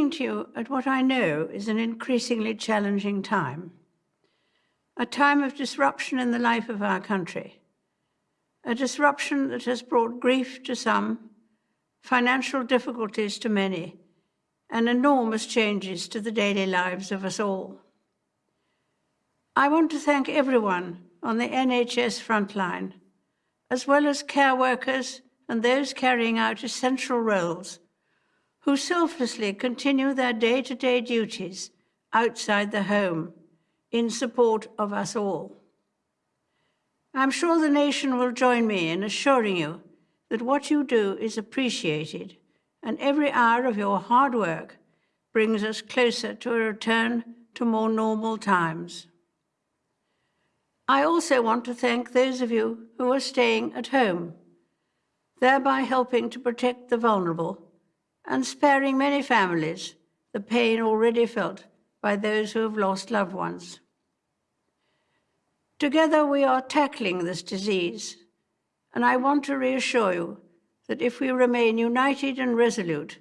speaking to you at what I know is an increasingly challenging time, a time of disruption in the life of our country, a disruption that has brought grief to some, financial difficulties to many, and enormous changes to the daily lives of us all. I want to thank everyone on the NHS frontline, as well as care workers and those carrying out essential roles who selflessly continue their day-to-day -day duties outside the home in support of us all. I'm sure the nation will join me in assuring you that what you do is appreciated and every hour of your hard work brings us closer to a return to more normal times. I also want to thank those of you who are staying at home, thereby helping to protect the vulnerable and sparing many families the pain already felt by those who have lost loved ones. Together we are tackling this disease, and I want to reassure you that if we remain united and resolute,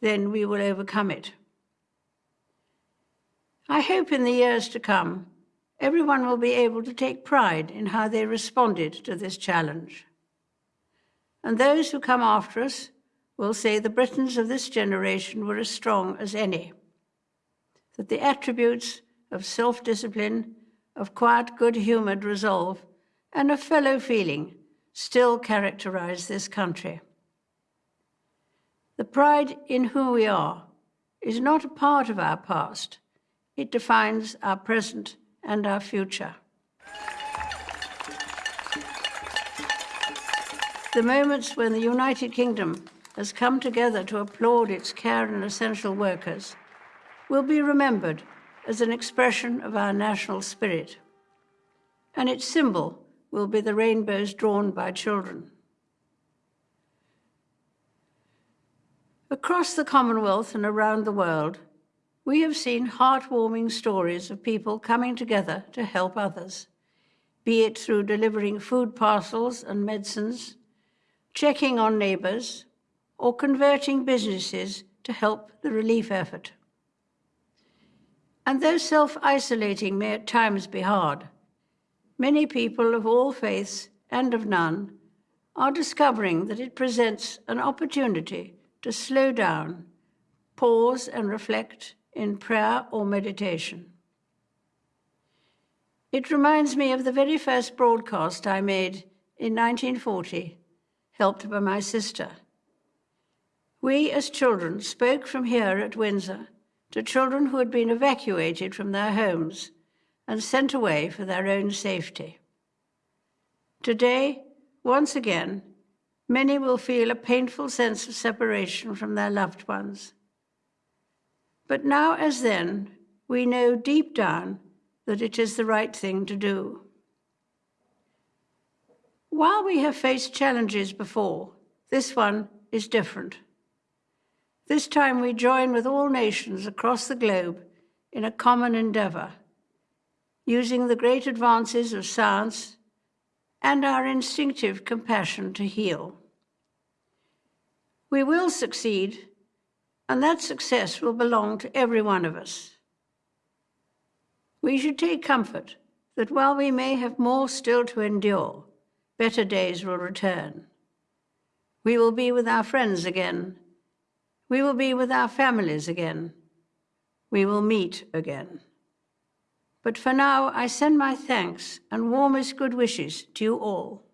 then we will overcome it. I hope in the years to come, everyone will be able to take pride in how they responded to this challenge. And those who come after us will say the Britons of this generation were as strong as any, that the attributes of self-discipline, of quiet, good-humoured resolve, and of fellow feeling still characterize this country. The pride in who we are is not a part of our past. It defines our present and our future. The moments when the United Kingdom has come together to applaud its care and essential workers will be remembered as an expression of our national spirit. And its symbol will be the rainbows drawn by children. Across the Commonwealth and around the world, we have seen heartwarming stories of people coming together to help others, be it through delivering food parcels and medicines, checking on neighbours, or converting businesses to help the relief effort. And though self-isolating may at times be hard, many people of all faiths and of none are discovering that it presents an opportunity to slow down, pause and reflect in prayer or meditation. It reminds me of the very first broadcast I made in 1940, helped by my sister, we, as children, spoke from here at Windsor to children who had been evacuated from their homes and sent away for their own safety. Today, once again, many will feel a painful sense of separation from their loved ones. But now as then, we know deep down that it is the right thing to do. While we have faced challenges before, this one is different. This time we join with all nations across the globe in a common endeavour, using the great advances of science and our instinctive compassion to heal. We will succeed, and that success will belong to every one of us. We should take comfort that while we may have more still to endure, better days will return. We will be with our friends again, we will be with our families again. We will meet again. But for now, I send my thanks and warmest good wishes to you all.